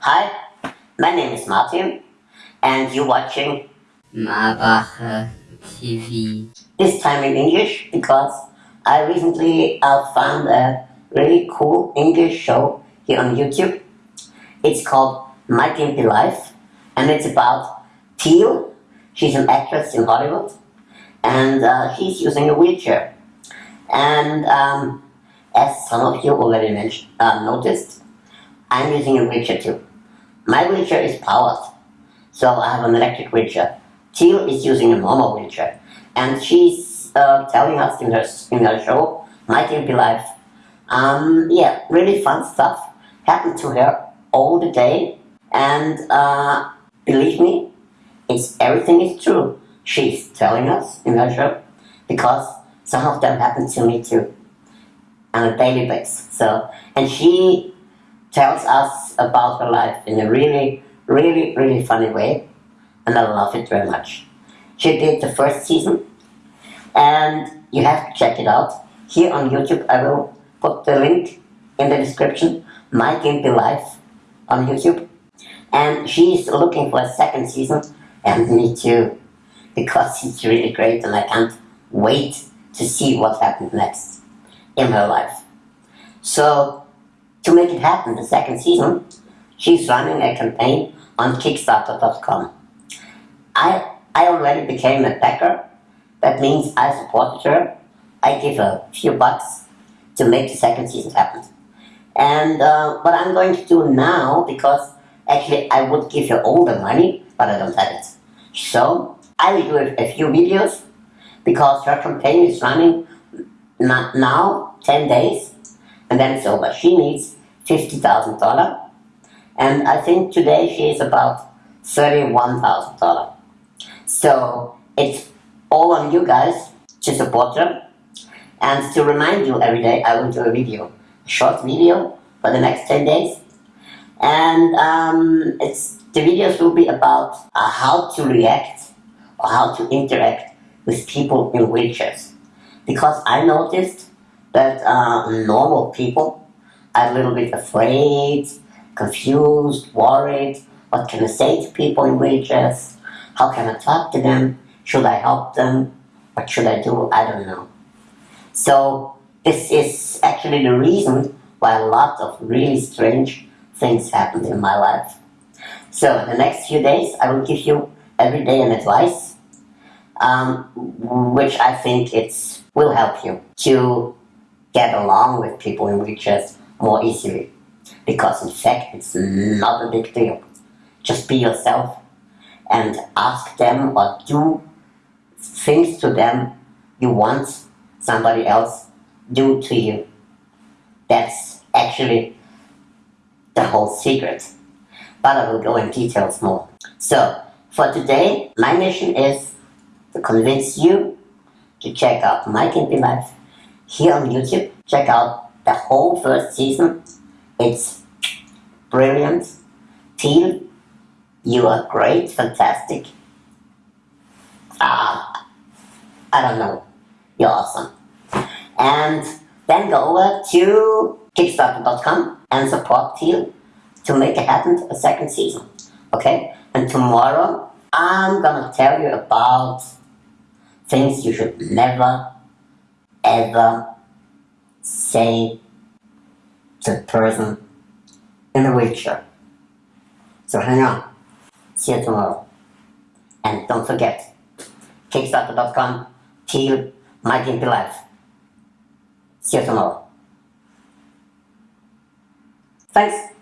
Hi, my name is Martin, and you're watching Marbacher TV. this time in English because I recently uh, found a really cool English show here on YouTube. It's called My Gimpy Life, and it's about Teal. She's an actress in Hollywood, and uh, she's using a wheelchair. And um, as some of you already mentioned, uh, noticed, I'm using a wheelchair too. My wheelchair is powered, so I have an electric wheelchair. Teal is using a normal wheelchair, and she's uh, telling us in her in her show, My Gimpy Life, um, yeah, really fun stuff happened to her all the day, and uh, believe me, it's everything is true. She's telling us in her show because some of them happen to me too on a daily basis. So, and she tells us about her life in a really, really, really funny way, and I love it very much. She did the first season, and you have to check it out. Here on YouTube, I will put the link in the description, My Gimpy Life on YouTube. And she's looking for a second season, and me too, because it's really great, and I can't wait to see what happens next in her life. So, to make it happen, the second season, she's running a campaign on Kickstarter.com. I, I already became a backer. That means I supported her. I give her a few bucks to make the second season happen. And uh, what I'm going to do now, because actually I would give her all the money, but I don't have it. So, I will do a, a few videos, because her campaign is running now, 10 days, then it's over. She needs $50,000, and I think today she is about $31,000. So it's all on you guys to support her, and to remind you every day I will do a video, a short video for the next 10 days, and um, it's the videos will be about uh, how to react or how to interact with people in wheelchairs because I noticed that uh, normal people are a little bit afraid, confused, worried. What can I say to people in wheelchairs? How can I talk to them? Should I help them? What should I do? I don't know. So this is actually the reason why a lot of really strange things happened in my life. So the next few days I will give you every day an advice um, which I think it's will help you to get along with people in wheelchairs more easily. Because in fact, it's not a big deal. Just be yourself and ask them or do things to them you want somebody else do to you. That's actually the whole secret. But I will go in details more. So, for today, my mission is to convince you to check out My Gimpy Life here on YouTube. Check out the whole first season. It's brilliant. Teal, you are great, fantastic. Ah, I don't know. You're awesome. And then go over to Kickstarter.com and support Teal to make it happen a second season. Okay? And tomorrow I'm gonna tell you about things you should never ever say to the person in the wheelchair. So hang on. See you tomorrow. And don't forget, Kickstarter.com, till My Gimpy Life. See you tomorrow. Thanks.